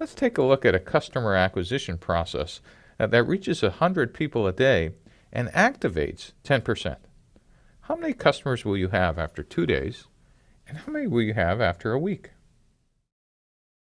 Let's take a look at a customer acquisition process uh, that reaches 100 people a day and activates 10%. How many customers will you have after two days, and how many will you have after a week?